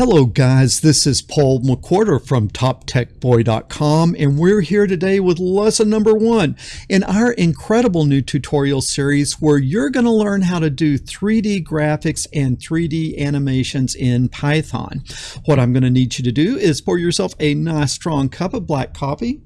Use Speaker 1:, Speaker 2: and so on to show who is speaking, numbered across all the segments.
Speaker 1: Hello guys, this is Paul McWhorter from TopTechBoy.com and we're here today with lesson number one in our incredible new tutorial series where you're going to learn how to do 3D graphics and 3D animations in Python. What I'm going to need you to do is pour yourself a nice strong cup of black coffee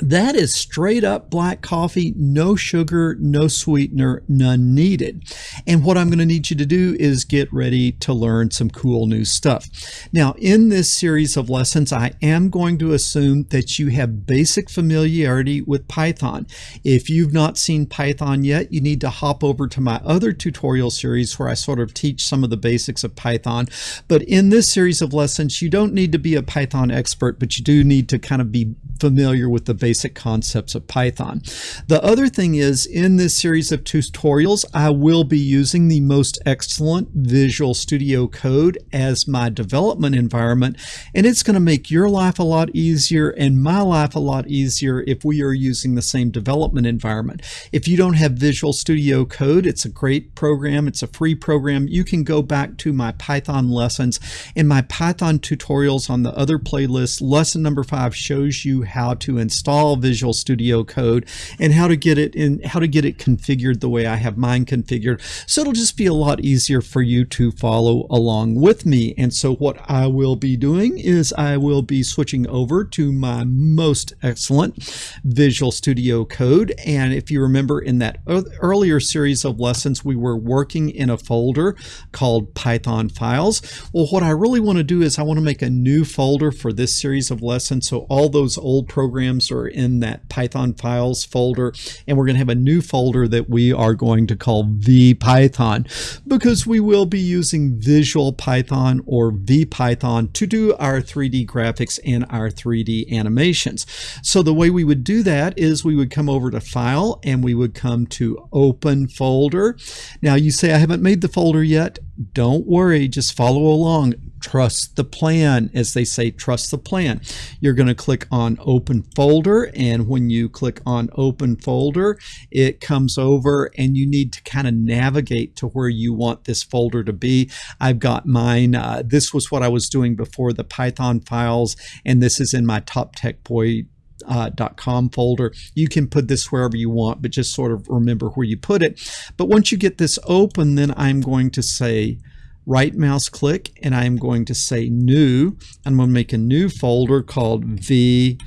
Speaker 1: that is straight up black coffee, no sugar, no sweetener, none needed. And what I'm going to need you to do is get ready to learn some cool new stuff. Now, in this series of lessons, I am going to assume that you have basic familiarity with Python. If you've not seen Python yet, you need to hop over to my other tutorial series where I sort of teach some of the basics of Python. But in this series of lessons, you don't need to be a Python expert, but you do need to kind of be familiar with the basic concepts of Python. The other thing is in this series of tutorials, I will be using the most excellent Visual Studio Code as my development environment, and it's going to make your life a lot easier and my life a lot easier if we are using the same development environment. If you don't have Visual Studio Code, it's a great program. It's a free program. You can go back to my Python lessons and my Python tutorials on the other playlist. Lesson number five shows you how to install Visual Studio Code and how to get it in, how to get it configured the way I have mine configured. So it'll just be a lot easier for you to follow along with me. And so what I will be doing is I will be switching over to my most excellent Visual Studio Code. And if you remember in that earlier series of lessons, we were working in a folder called Python files. Well, what I really want to do is I want to make a new folder for this series of lessons. So all those old old programs are in that Python files folder. And we're going to have a new folder that we are going to call VPython because we will be using Visual Python or VPython to do our 3D graphics and our 3D animations. So the way we would do that is we would come over to File and we would come to Open Folder. Now you say I haven't made the folder yet. Don't worry, just follow along trust the plan. As they say, trust the plan. You're going to click on open folder. And when you click on open folder, it comes over and you need to kind of navigate to where you want this folder to be. I've got mine. Uh, this was what I was doing before the Python files. And this is in my top tech boy uh, .com folder. You can put this wherever you want, but just sort of remember where you put it. But once you get this open, then I'm going to say right mouse click and I'm going to say new. I'm going to make a new folder called V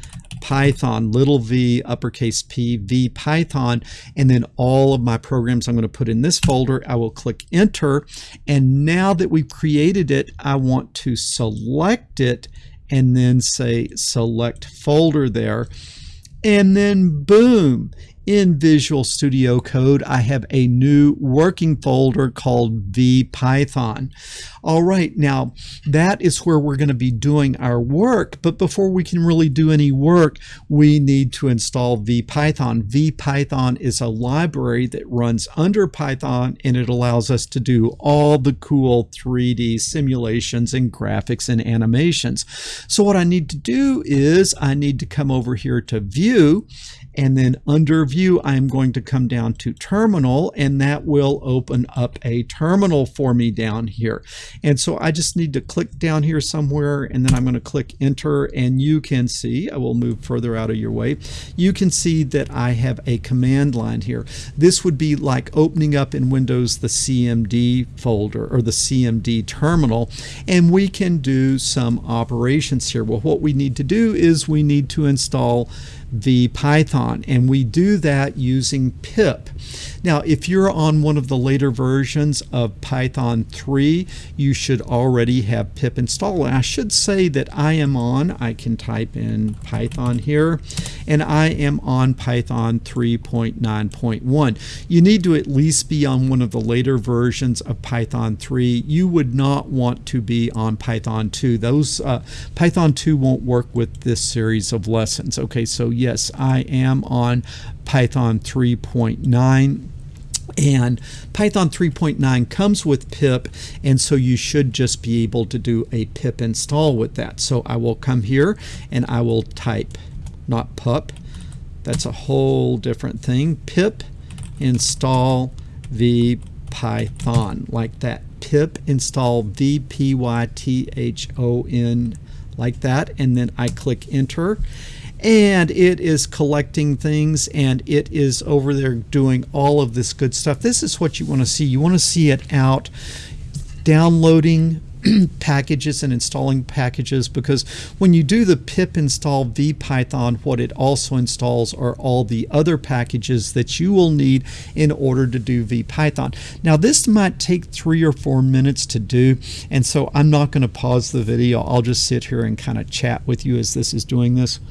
Speaker 1: Python, little v, uppercase P, V Python, and then all of my programs I'm going to put in this folder. I will click enter. And now that we've created it, I want to select it and then say select folder there. And then boom, in Visual Studio Code, I have a new working folder called VPython. All right, now that is where we're going to be doing our work, but before we can really do any work, we need to install VPython. VPython is a library that runs under Python and it allows us to do all the cool 3D simulations and graphics and animations. So what I need to do is I need to come over here to View and then under view I'm going to come down to terminal and that will open up a terminal for me down here. And so I just need to click down here somewhere and then I'm going to click enter and you can see I will move further out of your way you can see that I have a command line here. This would be like opening up in Windows the CMD folder or the CMD terminal and we can do some operations here. Well what we need to do is we need to install VPython and we do that using pip. Now if you're on one of the later versions of Python 3 you should already have pip installed. I should say that I am on, I can type in Python here and I am on Python 3.9.1. You need to at least be on one of the later versions of Python 3. You would not want to be on Python 2. Those uh, Python 2 won't work with this series of lessons. Okay, so yes, I am on Python 3.9 and Python 3.9 comes with pip and so you should just be able to do a pip install with that. So I will come here and I will type not pup. That's a whole different thing. Pip install the Python like that. Pip install vpython like that. And then I click enter and it is collecting things and it is over there doing all of this good stuff. This is what you want to see. You want to see it out downloading packages and installing packages because when you do the pip install vpython what it also installs are all the other packages that you will need in order to do vpython now this might take three or four minutes to do and so I'm not going to pause the video I'll just sit here and kind of chat with you as this is doing this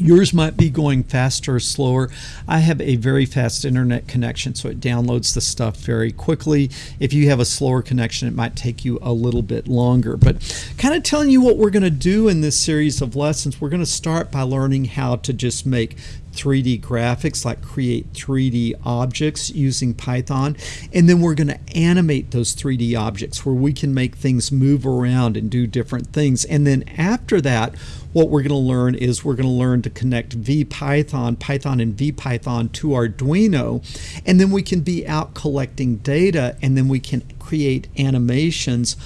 Speaker 1: Yours might be going faster or slower. I have a very fast internet connection, so it downloads the stuff very quickly. If you have a slower connection, it might take you a little bit longer. But kind of telling you what we're going to do in this series of lessons, we're going to start by learning how to just make 3D graphics, like create 3D objects using Python. And then we're going to animate those 3D objects where we can make things move around and do different things. And then after that, what we're going to learn is we're going to learn to connect VPython, Python and VPython to Arduino, and then we can be out collecting data and then we can create animations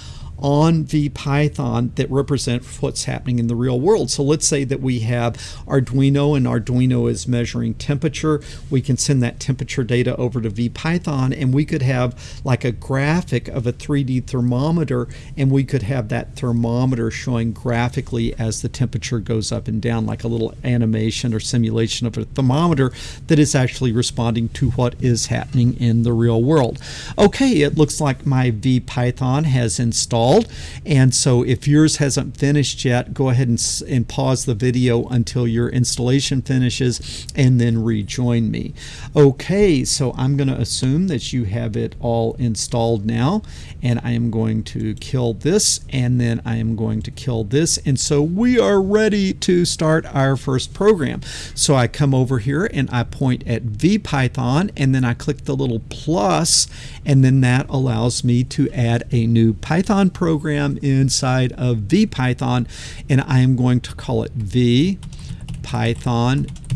Speaker 1: on VPython that represent what's happening in the real world. So let's say that we have Arduino and Arduino is measuring temperature. We can send that temperature data over to VPython and we could have like a graphic of a 3D thermometer and we could have that thermometer showing graphically as the temperature goes up and down like a little animation or simulation of a thermometer that is actually responding to what is happening in the real world. Okay, it looks like my VPython has installed installed. And so if yours hasn't finished yet, go ahead and, and pause the video until your installation finishes and then rejoin me. Okay, so I'm going to assume that you have it all installed now. And I am going to kill this and then I am going to kill this. And so we are ready to start our first program. So I come over here and I point at VPython and then I click the little plus and then that allows me to add a new Python program program inside of VPython, and I am going to call it VPython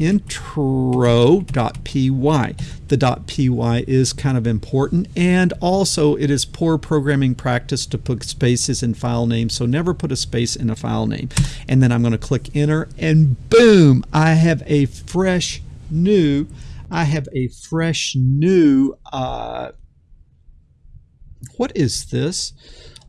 Speaker 1: intro.py. The .py is kind of important and also it is poor programming practice to put spaces in file names so never put a space in a file name. And then I'm going to click enter and boom I have a fresh new I have a fresh new uh, what is this?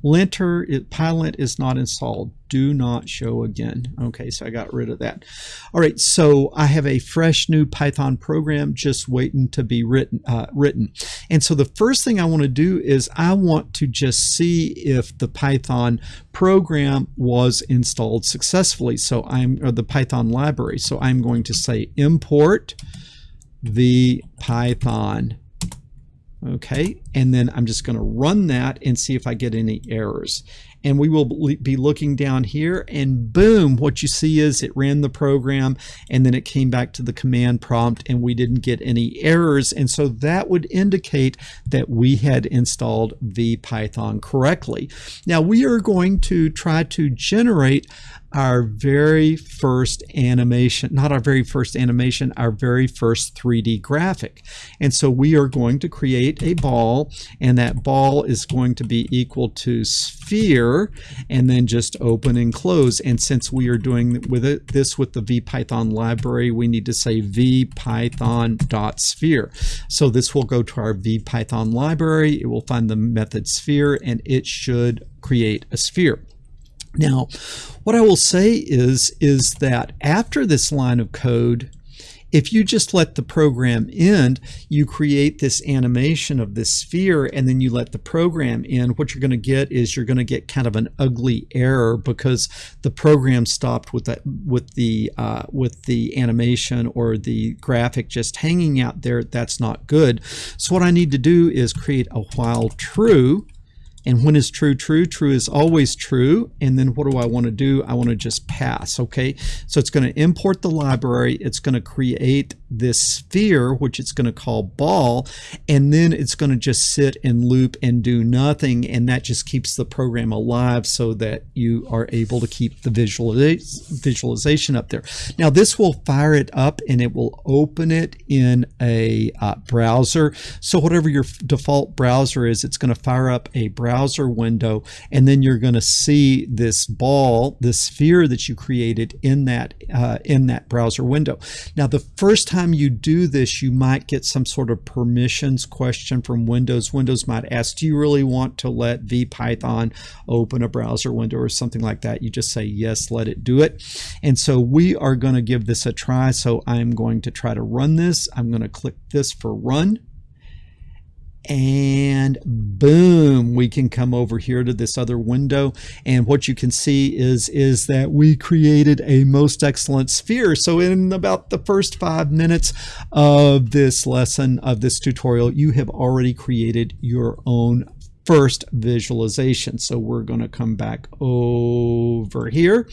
Speaker 1: Linter pylint is not installed. Do not show again. Okay so I got rid of that. All right so I have a fresh new Python program just waiting to be written uh, written. And so the first thing I want to do is I want to just see if vpython program was installed successfully. So I'm or the Python library. So I'm going to say import the Python okay and then I'm just going to run that and see if I get any errors. And we will be looking down here and boom what you see is it ran the program and then it came back to the command prompt and we didn't get any errors. And so that would indicate that we had installed VPython correctly. Now we are going to try to generate our very first animation, not our very first animation, our very first 3D graphic. And so we are going to create a ball and that ball is going to be equal to sphere and then just open and close. And since we are doing with it, this with the VPython library, we need to say vpython.sphere. So this will go to our VPython library. It will find the method sphere and it should create a sphere. Now, what I will say is, is that after this line of code, if you just let the program end, you create this animation of this sphere and then you let the program in, what you're going to get is you're going to get kind of an ugly error because the program stopped with that with the uh, with the animation or the graphic just hanging out there. That's not good. So what I need to do is create a while true And when is true true? True is always true. And then what do I want to do? I want to just pass, okay? So it's going to import the library. It's going to create this sphere, which it's going to call ball, and then it's going to just sit and loop and do nothing, and that just keeps the program alive so that you are able to keep the visualization up there. Now this will fire it up and it will open it in a uh, browser. So whatever your default browser is, it's going to fire up a browser window, and then you're going to see this ball, this sphere that you created in that uh, in that browser window. Now the first time time you do this, you might get some sort of permissions question from Windows. Windows might ask, do you really want to let VPython open a browser window or something like that? You just say, yes, let it do it. And so we are going to give this a try. So I'm going to try to run this. I'm going to click this for run and boom we can come over here to this other window. And what you can see is is that we created a most excellent sphere. So in about the first five minutes of this lesson of this tutorial you have already created your own first visualization. So we're going to come back over here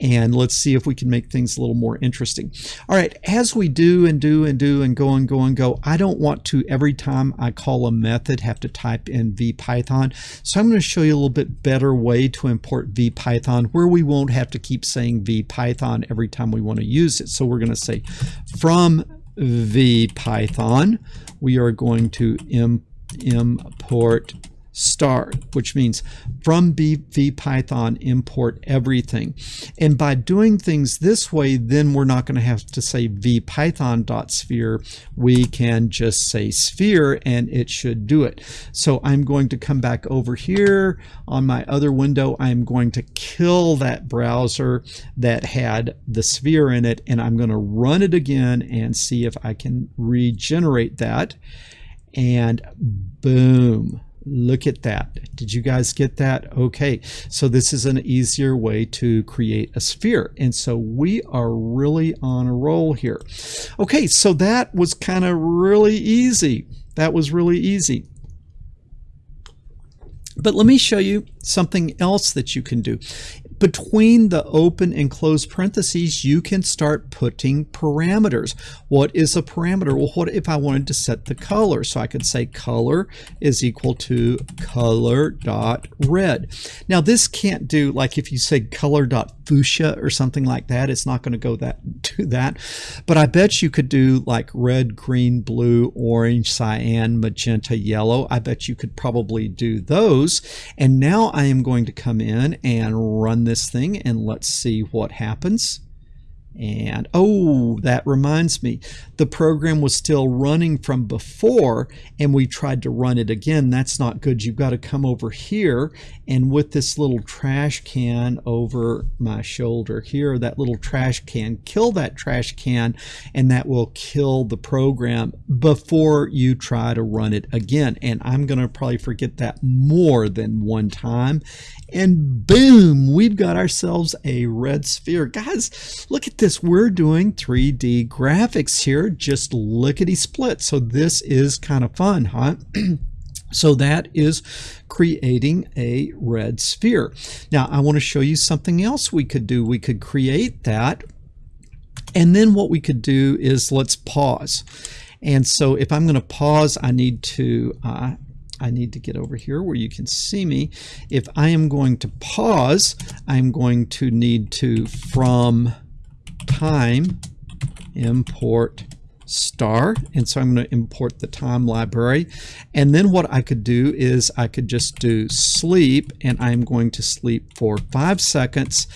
Speaker 1: and let's see if we can make things a little more interesting. All right, as we do and do and do and go and go and go, I don't want to every time I call a method have to type in VPython. So I'm going to show you a little bit better way to import VPython where we won't have to keep saying VPython every time we want to use it. So we're going to say from VPython, we are going to import star, which means from VPython import everything. And by doing things this way, then we're not going to have to say vpython.sphere. We can just say sphere and it should do it. So I'm going to come back over here on my other window. I'm going to kill that browser that had the sphere in it and I'm going to run it again and see if I can regenerate that. And boom Look at that. Did you guys get that? Okay, so this is an easier way to create a sphere. And so we are really on a roll here. Okay, so that was kind of really easy. That was really easy. But let me show you something else that you can do between the open and closed parentheses, you can start putting parameters. What is a parameter? Well, what if I wanted to set the color? So I could say color is equal to color dot red. Now this can't do like if you say color dot fuchsia or something like that, it's not going to go that do that. But I bet you could do like red, green, blue, orange, cyan, magenta, yellow. I bet you could probably do those. And now I am going to come in and run this thing and let's see what happens. And oh, that reminds me, the program was still running from before and we tried to run it again. That's not good. You've got to come over here and with this little trash can over my shoulder here, that little trash can, kill that trash can and that will kill the program before you try to run it again. And I'm going to probably forget that more than one time. And boom, we've got ourselves a red sphere. Guys, look at this we're doing 3D graphics here, just lickety split. So this is kind of fun, huh? So that is creating a red sphere. Now I want to show you something else we could do. We could create that and then what we could do is let's pause. And so if I'm going to pause, I need to uh, I need to get over here where you can see me. If I am going to pause, I'm going to need to from time import star. And so I'm going to import the time library. And then what I could do is I could just do sleep and I'm going to sleep for five seconds.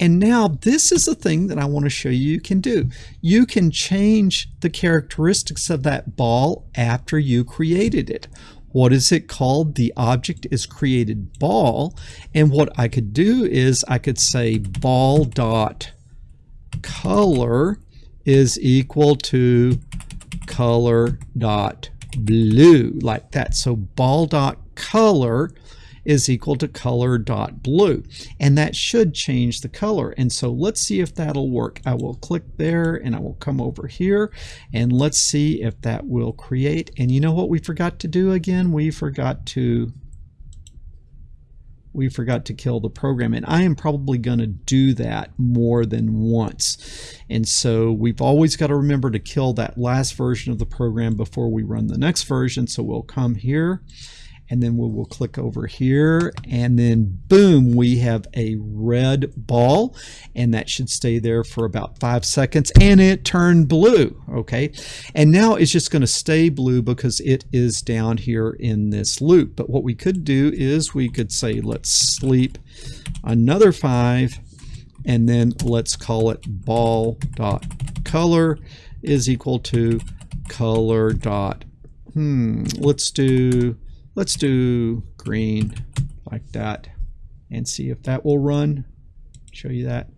Speaker 1: And now this is the thing that I want to show you you can do. You can change the characteristics of that ball after you created it what is it called? The object is created ball. And what I could do is I could say ball dot color is equal to color dot blue like that. So ball dot color is equal to color dot blue and that should change the color and so let's see if that'll work I will click there and I will come over here and let's see if that will create and you know what we forgot to do again we forgot to we forgot to kill the program. And I am probably going to do that more than once. And so we've always got to remember to kill that last version of the program before we run the next version. So we'll come here and then we will click over here and then boom we have a red ball and that should stay there for about five seconds and it turned blue okay? And now it's just going to stay blue because it is down here in this loop. But what we could do is we could say let's sleep another five and then let's call it ball dot color is equal to color dot hmm let's do Let's do green like that and see if that will run. Show you that.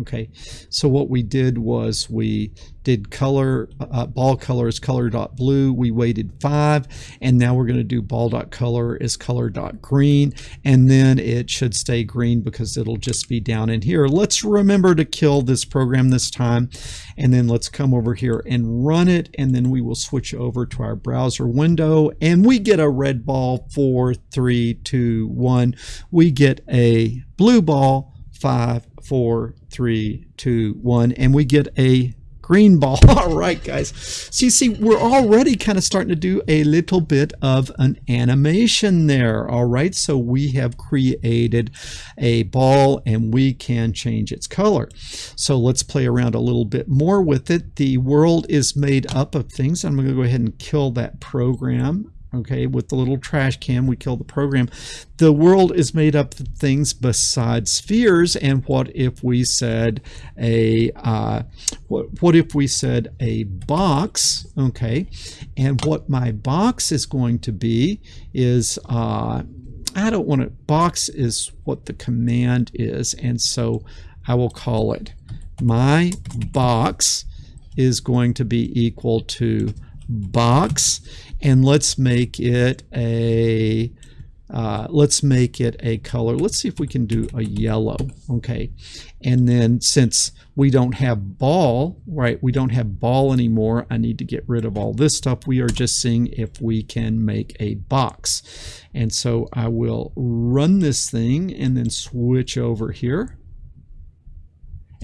Speaker 1: Okay, so what we did was we did color, uh, ball color is color dot blue. We waited five, and now we're going to do ball dot color is color dot green, and then it should stay green because it'll just be down in here. Let's remember to kill this program this time, and then let's come over here and run it, and then we will switch over to our browser window, and we get a red ball, four, three, two, one. We get a blue ball, five, four, three, two, one, and we get a green ball. All right, guys. So you see, we're already kind of starting to do a little bit of an animation there. All right, so we have created a ball and we can change its color. So let's play around a little bit more with it. The world is made up of things. I'm going to go ahead and kill that program okay with the little trash can we kill the program. The world is made up of things besides spheres and what if we said a uh, what, what if we said a box okay? And what my box is going to be is uh, I don't want to box is what the command is and so I will call it. My box is going to be equal to box and let's make it a uh, let's make it a color. Let's see if we can do a yellow. Okay. And then since we don't have ball right we don't have ball anymore I need to get rid of all this stuff. We are just seeing if we can make a box. And so I will run this thing and then switch over here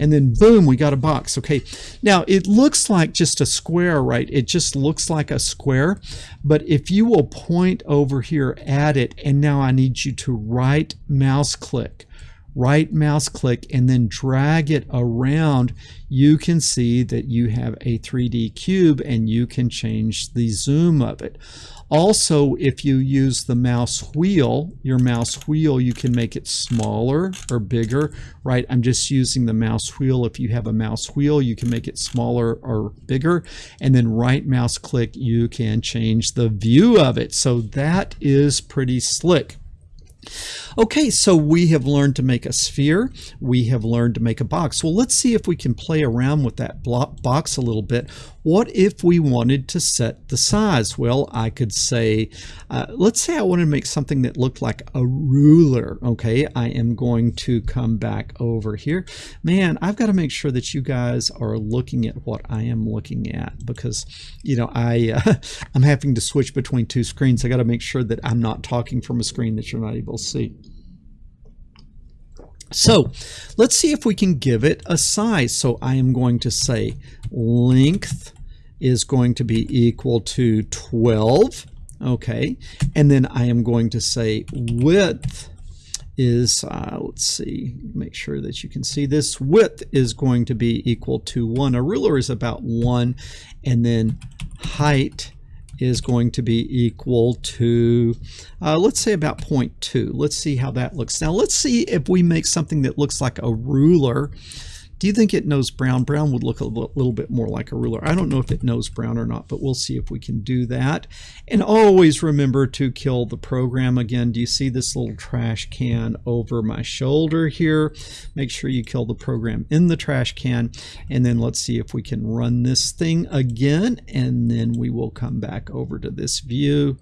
Speaker 1: and then boom, we got a box. Okay, now it looks like just a square, right? It just looks like a square, but if you will point over here at it, and now I need you to right mouse click, right mouse click and then drag it around, you can see that you have a 3D cube and you can change the zoom of it. Also, if you use the mouse wheel, your mouse wheel, you can make it smaller or bigger, right? I'm just using the mouse wheel. If you have a mouse wheel, you can make it smaller or bigger. And then right mouse click, you can change the view of it. So that is pretty slick. Okay, so we have learned to make a sphere. We have learned to make a box. Well, let's see if we can play around with that box a little bit. What if we wanted to set the size? Well, I could say, uh, let's say I wanted to make something that looked like a ruler. Okay, I am going to come back over here. Man, I've got to make sure that you guys are looking at what I am looking at because, you know, I, uh, I'm having to switch between two screens. I got to make sure that I'm not talking from a screen that you're not able to see. So let's see if we can give it a size. So I am going to say length is going to be equal to 12. Okay. And then I am going to say width is, uh, let's see, make sure that you can see this. Width is going to be equal to 1. A ruler is about 1. And then height is going to be equal to, uh, let's say about 0.2. Let's see how that looks. Now let's see if we make something that looks like a ruler do you think it knows brown? Brown would look a little bit more like a ruler. I don't know if it knows brown or not, but we'll see if we can do that. And always remember to kill the program. Again, do you see this little trash can over my shoulder here? Make sure you kill the program in the trash can. And then let's see if we can run this thing again. And then we will come back over to this view.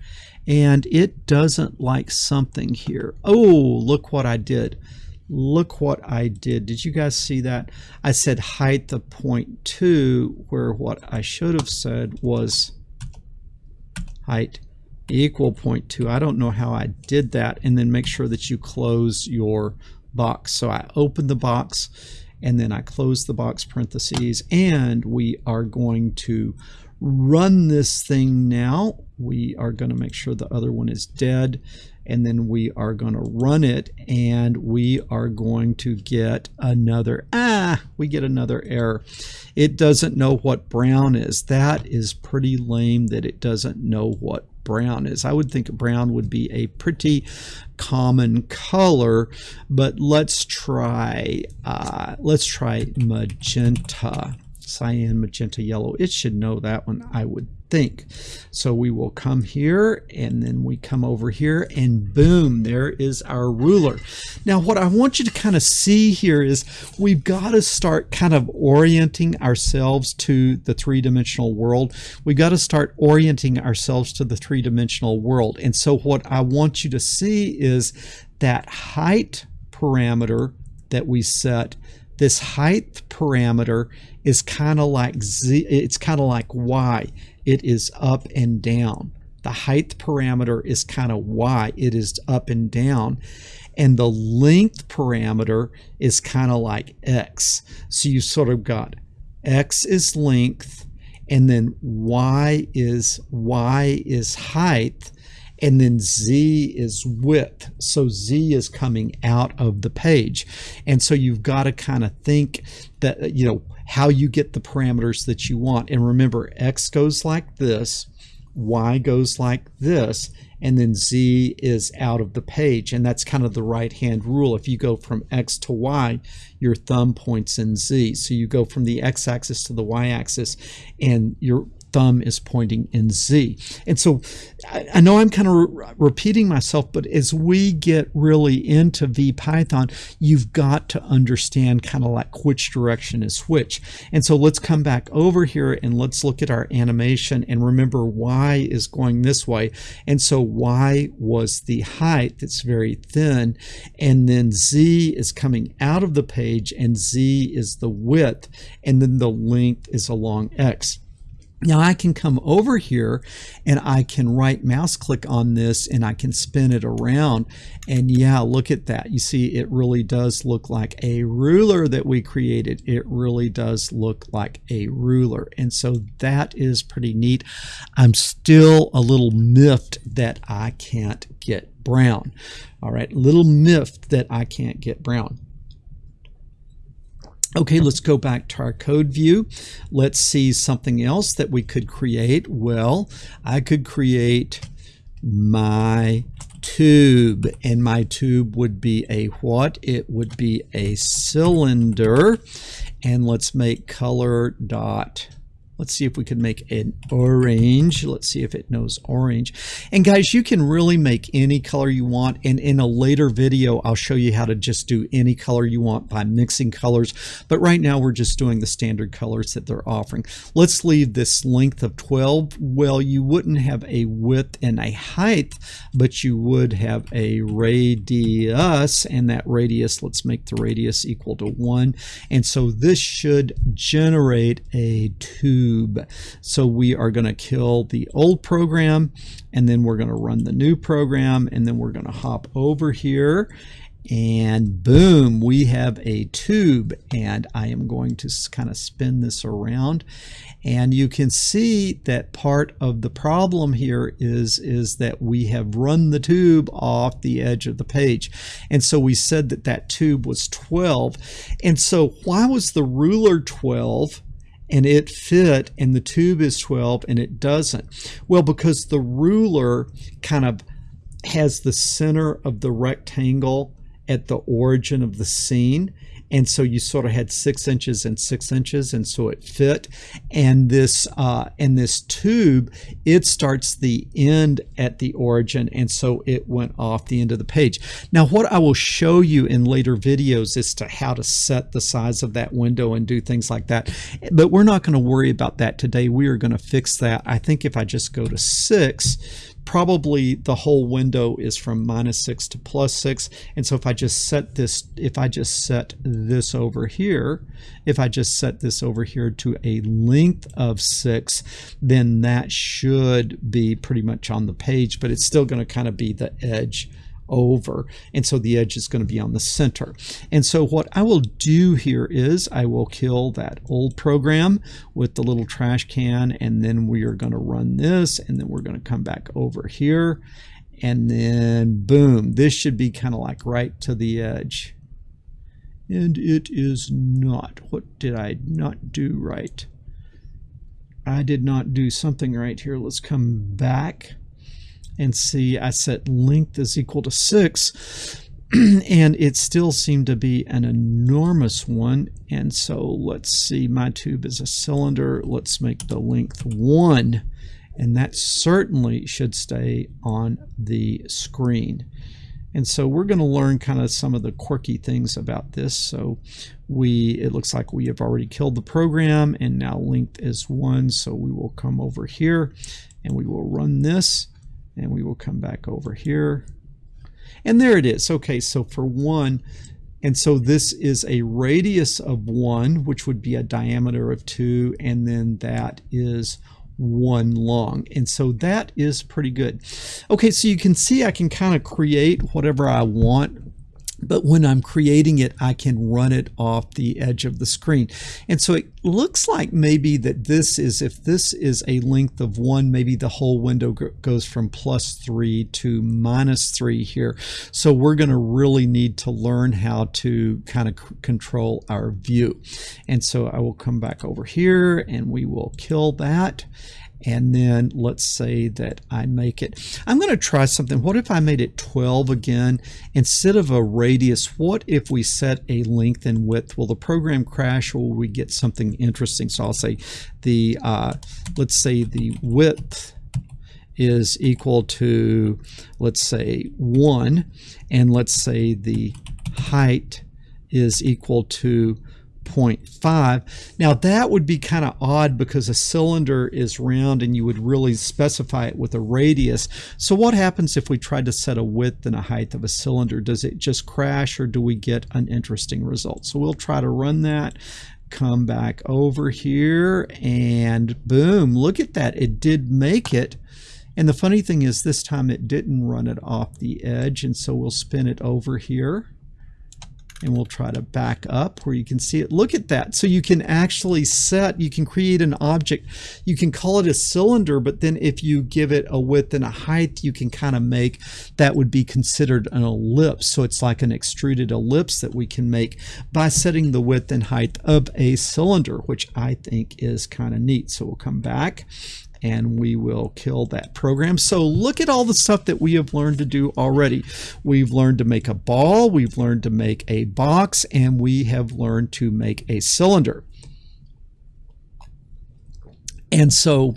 Speaker 1: And it doesn't like something here. Oh, look what I did look what I did. Did you guys see that? I said height the point two, where what I should have said was height equal 0.2. I don't know how I did that. And then make sure that you close your box. So I open the box and then I close the box parentheses and we are going to run this thing now. We are going to make sure the other one is dead and then we are going to run it and we are going to get another ah we get another error. It doesn't know what brown is. That is pretty lame that it doesn't know what brown is. I would think brown would be a pretty common color but let's try uh, let's try magenta cyan magenta yellow it should know that one I would think. So we will come here and then we come over here and boom, there is our ruler. Now what I want you to kind of see here is we've got to start kind of orienting ourselves to the three-dimensional world. We've got to start orienting ourselves to the three-dimensional world. And so what I want you to see is that height parameter that we set this height parameter is kind of like z it's kind of like y it is up and down. The height parameter is kind of y, it is up and down. And the length parameter is kind of like x. So you sort of got x is length, and then y is y is height, and then Z is width. So Z is coming out of the page. And so you've got to kind of think that, you know, how you get the parameters that you want. And remember, X goes like this, Y goes like this, and then Z is out of the page. And that's kind of the right hand rule. If you go from X to Y, your thumb points in Z. So you go from the X axis to the Y axis, and your thumb is pointing in Z. And so I, I know I'm kind of re repeating myself, but as we get really into VPython, you've got to understand kind of like which direction is which. And so let's come back over here and let's look at our animation and remember Y is going this way. And so Y was the height that's very thin. And then Z is coming out of the page and Z is the width. And then the length is along X. Now I can come over here and I can right mouse click on this and I can spin it around. And yeah look at that. You see it really does look like a ruler that we created. It really does look like a ruler. And so that is pretty neat. I'm still a little miffed that I can't get brown. All right little miffed that I can't get brown Okay, let's go back to our code view. Let's see something else that we could create. Well, I could create my tube and my tube would be a what? It would be a cylinder and let's make color dot Let's see if we can make an orange. Let's see if it knows orange. And guys, you can really make any color you want. And in a later video, I'll show you how to just do any color you want by mixing colors. But right now, we're just doing the standard colors that they're offering. Let's leave this length of 12. Well, you wouldn't have a width and a height, but you would have a radius. And that radius, let's make the radius equal to 1. And so this should generate a 2 So we are going to kill the old program and then we're going to run the new program and then we're going to hop over here and boom we have a tube and I am going to kind of spin this around. And you can see that part of the problem here is is that we have run the tube off the edge of the page. And so we said that that tube was 12 and so why was the ruler 12 and it fit and the tube is 12 and it doesn't. Well, because the ruler kind of has the center of the rectangle at the origin of the scene and so you sort of had six inches and six inches and so it fit. And this uh, and this tube it starts the end at the origin and so it went off the end of the page. Now what I will show you in later videos is to how to set the size of that window and do things like that but we're not going to worry about that today. We are going to fix that. I think if I just go to six probably the whole window is from minus 6 to plus 6 and so if I just set this if I just set this over here if I just set this over here to a length of 6 then that should be pretty much on the page but it's still going to kind of be the edge over. And so the edge is going to be on the center. And so what I will do here is I will kill that old program with the little trash can and then we are going to run this and then we're going to come back over here. And then boom this should be kind of like right to the edge. And it is not. What did I not do right? I did not do something right here. Let's come back and see I set length is equal to 6 and it still seemed to be an enormous one. And so let's see my tube is a cylinder. Let's make the length 1 and that certainly should stay on the screen. And so we're going to learn kind of some of the quirky things about this. So we it looks like we have already killed the program and now length is 1 so we will come over here and we will run this and we will come back over here. And there it is. Okay so for one and so this is a radius of one which would be a diameter of two and then that is one long. And so that is pretty good. Okay so you can see I can kind of create whatever I want but when I'm creating it, I can run it off the edge of the screen. And so it looks like maybe that this is, if this is a length of one, maybe the whole window goes from plus three to minus three here. So we're going to really need to learn how to kind of control our view. And so I will come back over here and we will kill that and then let's say that I make it. I'm going to try something. What if I made it 12 again? Instead of a radius what if we set a length and width? Will the program crash or will we get something interesting? So I'll say the uh, let's say the width is equal to let's say 1 and let's say the height is equal to 0.5. Now that would be kind of odd because a cylinder is round and you would really specify it with a radius. So what happens if we tried to set a width and a height of a cylinder? Does it just crash or do we get an interesting result? So we'll try to run that come back over here and boom look at that it did make it and the funny thing is this time it didn't run it off the edge and so we'll spin it over here and we'll try to back up where you can see it. Look at that. So you can actually set, you can create an object. You can call it a cylinder, but then if you give it a width and a height, you can kind of make, that would be considered an ellipse. So it's like an extruded ellipse that we can make by setting the width and height of a cylinder, which I think is kind of neat. So we'll come back and we will kill that program. So look at all the stuff that we have learned to do already. We've learned to make a ball, we've learned to make a box, and we have learned to make a cylinder. And so,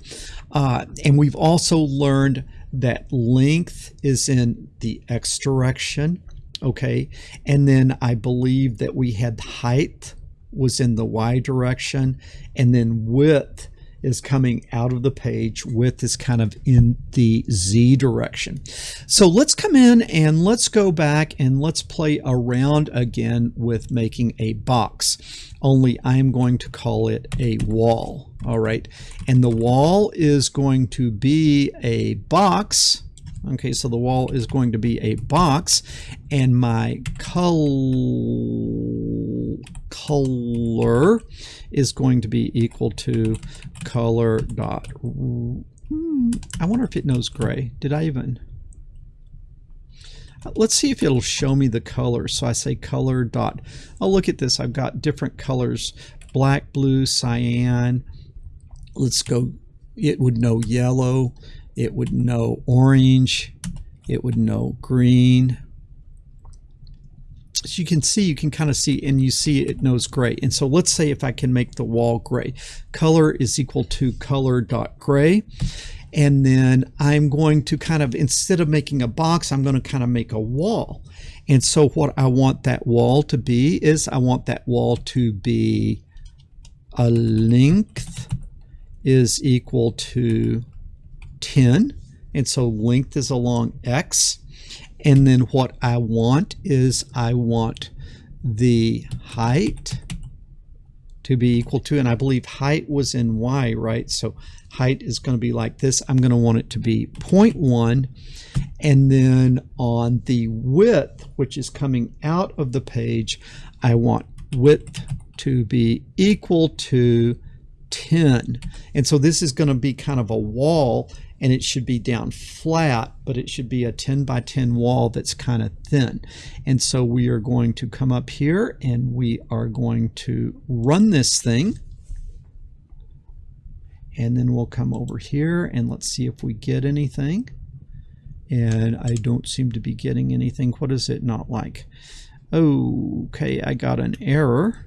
Speaker 1: uh, and we've also learned that length is in the x direction, okay? And then I believe that we had height was in the y direction, and then width is coming out of the page with is kind of in the Z direction. So let's come in and let's go back and let's play around again with making a box. Only I'm going to call it a wall. All right. And the wall is going to be a box. Okay, so the wall is going to be a box and my col color is going to be equal to color dot. Hmm, I wonder if it knows gray. Did I even? Let's see if it'll show me the color. So I say color dot. Oh, look at this. I've got different colors. Black, blue, cyan. Let's go. It would know yellow. It would know orange. It would know green so you can see, you can kind of see, and you see it knows gray. And so let's say if I can make the wall gray, color is equal to color dot gray. And then I'm going to kind of, instead of making a box, I'm going to kind of make a wall. And so what I want that wall to be is I want that wall to be a length is equal to 10 And so length is along X. And then what I want is I want the height to be equal to, and I believe height was in Y, right? So height is going to be like this. I'm going to want it to be 0.1. And then on the width, which is coming out of the page, I want width to be equal to 10. And so this is going to be kind of a wall and it should be down flat, but it should be a 10 by 10 wall that's kind of thin. And so we are going to come up here and we are going to run this thing. And then we'll come over here and let's see if we get anything. And I don't seem to be getting anything. What is it not like? Okay, I got an error.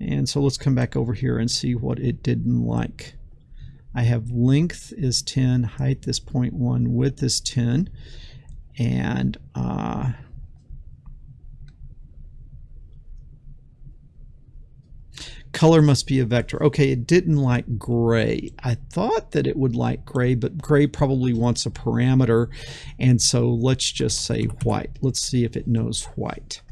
Speaker 1: And so let's come back over here and see what it didn't like. I have length is 10, height is 0.1, width is 10, and uh, color must be a vector. Okay, it didn't like gray. I thought that it would like gray, but gray probably wants a parameter, and so let's just say white. Let's see if it knows white.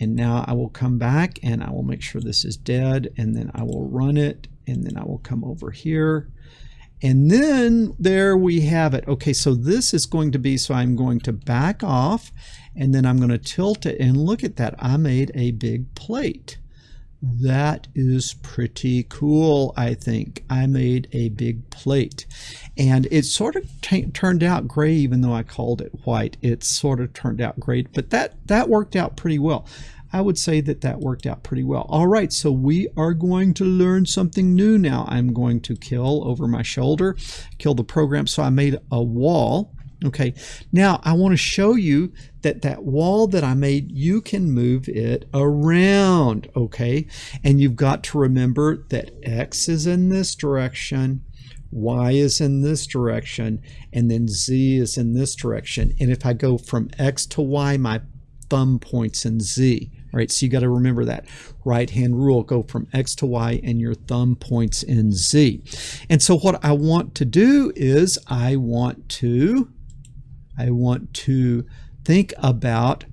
Speaker 1: And now I will come back and I will make sure this is dead, and then I will run it, and then I will come over here and then there we have it. Okay, so this is going to be, so I'm going to back off and then I'm going to tilt it and look at that. I made a big plate. That is pretty cool, I think. I made a big plate. And it sort of turned out gray, even though I called it white. It sort of turned out great, but that, that worked out pretty well. I would say that that worked out pretty well. All right, so we are going to learn something new now. I'm going to kill over my shoulder, kill the program. So I made a wall. Okay, now I want to show you that that wall that I made, you can move it around, okay? And you've got to remember that X is in this direction, Y is in this direction, and then Z is in this direction. And if I go from X to Y, my thumb points in Z. Right, so you got to remember that right hand rule go from X to Y and your thumb points in Z. And so what I want to do is I want to I want to think about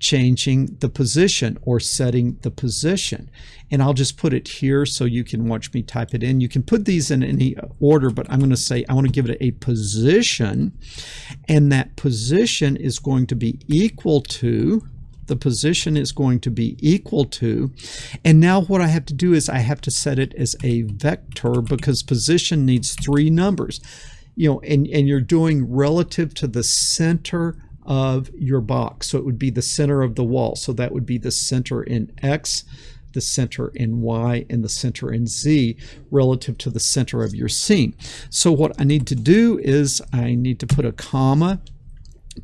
Speaker 1: changing the position or setting the position. And I'll just put it here so you can watch me type it in. You can put these in any order, but I'm going to say I want to give it a position. And that position is going to be equal to the position is going to be equal to. And now what I have to do is I have to set it as a vector because position needs three numbers. You know, and, and you're doing relative to the center of your box. So it would be the center of the wall. So that would be the center in X, the center in Y, and the center in Z relative to the center of your scene. So what I need to do is I need to put a comma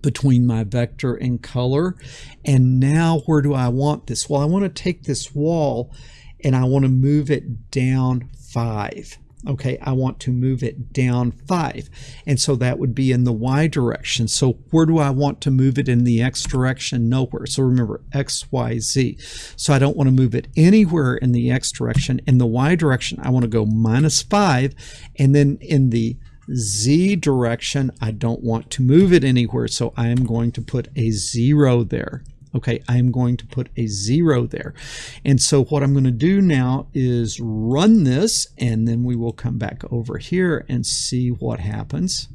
Speaker 1: between my vector and color. And now where do I want this? Well, I want to take this wall and I want to move it down five. Okay, I want to move it down five. And so that would be in the Y direction. So where do I want to move it in the X direction? Nowhere. So remember, X, Y, Z. So I don't want to move it anywhere in the X direction. In the Y direction, I want to go minus five. And then in the Z direction, I don't want to move it anywhere, so I am going to put a zero there. Okay, I am going to put a zero there. And so what I'm going to do now is run this, and then we will come back over here and see what happens.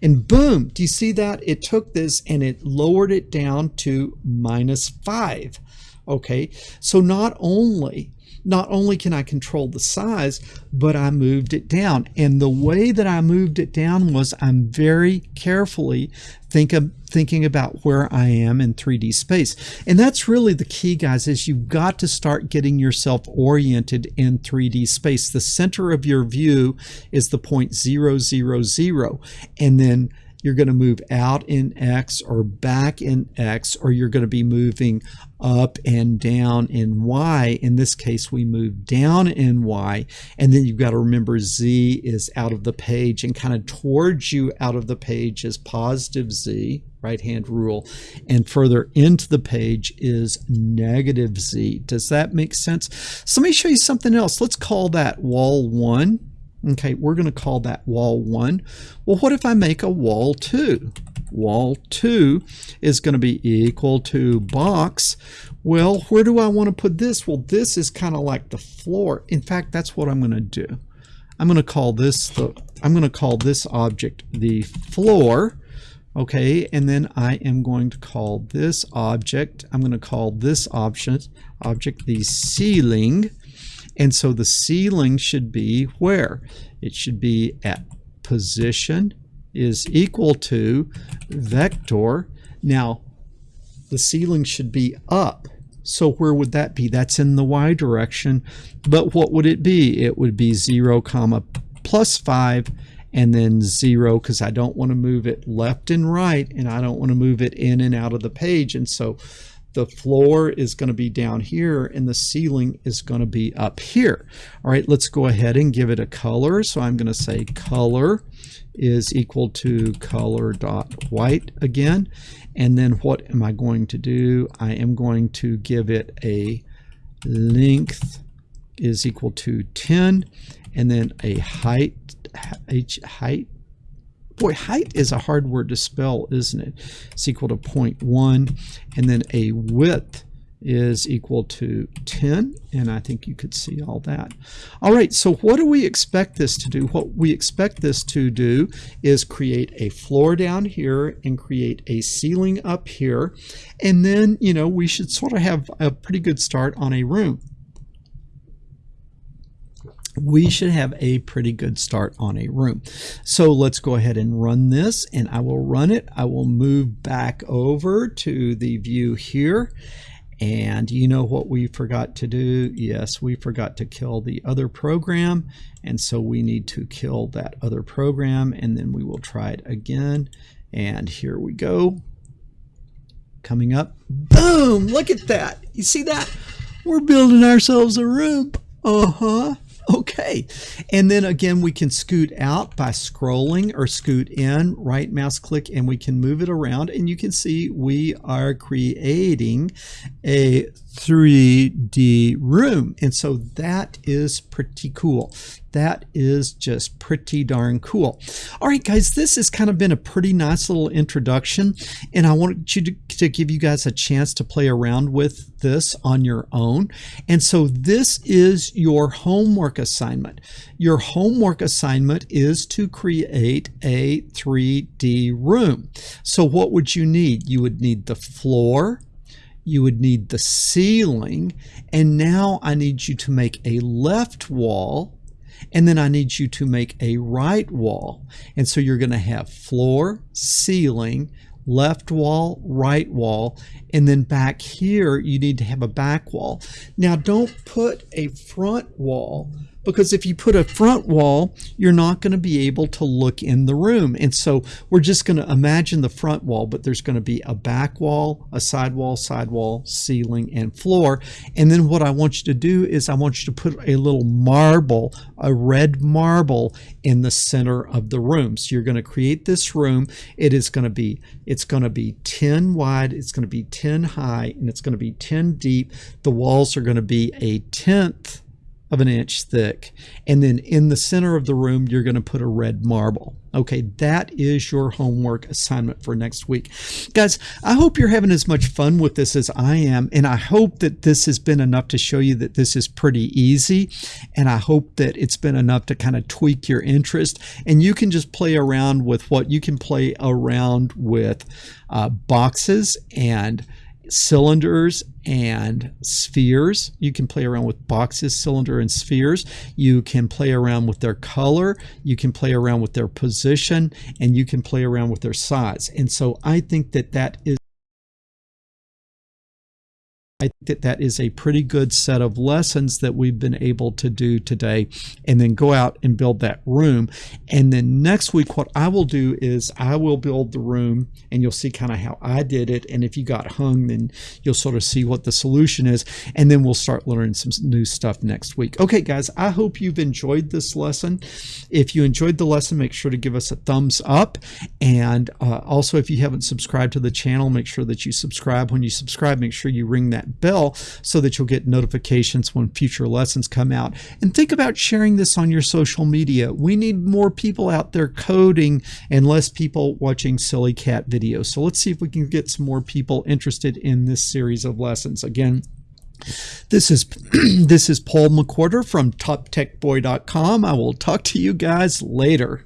Speaker 1: And boom, do you see that? It took this and it lowered it down to minus five. Okay, so not only not only can I control the size, but I moved it down. And the way that I moved it down was I'm very carefully think of, thinking about where I am in 3D space. And that's really the key, guys, is you've got to start getting yourself oriented in 3D space. The center of your view is the point zero, zero, zero. And then you're going to move out in X or back in X, or you're going to be moving up and down in Y. In this case, we move down in Y. And then you've got to remember Z is out of the page and kind of towards you out of the page is positive Z, right hand rule. And further into the page is negative Z. Does that make sense? So let me show you something else. Let's call that wall one. Okay, we're going to call that wall 1. Well, what if I make a wall 2? Wall 2 is going to be equal to box. Well, where do I want to put this? Well, this is kind of like the floor. In fact, that's what I'm going to do. I'm going to call this the I'm going to call this object the floor. Okay, and then I am going to call this object, I'm going to call this object, object the ceiling. And so the ceiling should be where? It should be at position is equal to vector. Now, the ceiling should be up. So where would that be? That's in the y direction. But what would it be? It would be 0 comma plus 5 and then 0 because I don't want to move it left and right and I don't want to move it in and out of the page. And so the floor is going to be down here and the ceiling is going to be up here. All right, let's go ahead and give it a color. So I'm going to say color is equal to color dot white again. And then what am I going to do? I am going to give it a length is equal to 10 and then a height height boy, height is a hard word to spell, isn't it? It's equal to 0.1. And then a width is equal to 10 and I think you could see all that. All right, so what do we expect this to do? What we expect this to do is create a floor down here and create a ceiling up here and then, you know, we should sort of have a pretty good start on a room we should have a pretty good start on a room. So let's go ahead and run this and I will run it. I will move back over to the view here. And you know what we forgot to do? Yes, we forgot to kill the other program. And so we need to kill that other program and then we will try it again. And here we go. Coming up. Boom! Look at that. You see that? We're building ourselves a room. Uh-huh. Okay, and then again we can scoot out by scrolling or scoot in, right mouse click, and we can move it around. And you can see we are creating a 3D room. And so that is pretty cool. That is just pretty darn cool. All right, guys, this has kind of been a pretty nice little introduction. And I want you to, to give you guys a chance to play around with this on your own. And so this is your homework assignment. Your homework assignment is to create a 3D room. So what would you need? You would need the floor, you would need the ceiling, and now I need you to make a left wall, and then I need you to make a right wall. And so you're going to have floor, ceiling, left wall, right wall, and then back here you need to have a back wall. Now don't put a front wall because if you put a front wall, you're not going to be able to look in the room. And so we're just going to imagine the front wall, but there's going to be a back wall, a side wall, side wall, ceiling, and floor. And then what I want you to do is I want you to put a little marble, a red marble in the center of the room. So you're going to create this room. It is going to be, it's going to be 10 wide, it's going to be 10 high, and it's going to be 10 deep. The walls are going to be a tenth of an inch thick. And then in the center of the room, you're going to put a red marble. Okay, that is your homework assignment for next week. Guys, I hope you're having as much fun with this as I am. And I hope that this has been enough to show you that this is pretty easy. And I hope that it's been enough to kind of tweak your interest. And you can just play around with what you can play around with uh, boxes and cylinders and spheres. You can play around with boxes, cylinder, and spheres. You can play around with their color. You can play around with their position, and you can play around with their size. And so I think that that is I think that that is a pretty good set of lessons that we've been able to do today and then go out and build that room. And then next week, what I will do is I will build the room and you'll see kind of how I did it. And if you got hung, then you'll sort of see what the solution is. And then we'll start learning some new stuff next week. Okay, guys, I hope you've enjoyed this lesson. If you enjoyed the lesson, make sure to give us a thumbs up. And uh, also, if you haven't subscribed to the channel, make sure that you subscribe. When you subscribe, make sure you ring bell so that you'll get notifications when future lessons come out. And think about sharing this on your social media. We need more people out there coding and less people watching silly cat videos. So let's see if we can get some more people interested in this series of lessons. Again, this is this is Paul McWhorter from TopTechBoy.com. I will talk to you guys later.